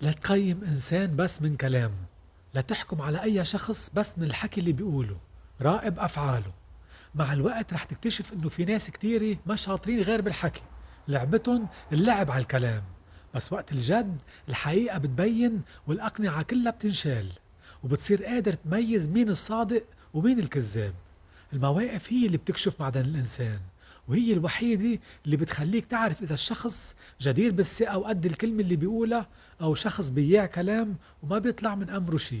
لا تقيم إنسان بس من كلامه لا تحكم على أي شخص بس من الحكي اللي بيقوله راقب أفعاله. مع الوقت رح تكتشف إنه في ناس كتيرة ما شاطرين غير بالحكي. لعبتهم اللعب على الكلام. بس وقت الجد الحقيقة بتبين والأقنعة كلها بتنشال وبتصير قادر تميز مين الصادق ومين الكذاب. المواقف هي اللي بتكشف معدن الإنسان. وهي الوحيدة اللي بتخليك تعرف إذا الشخص جدير بالثقة وقد الكلمة اللي بيقولها أو شخص بياع كلام وما بيطلع من أمره شي.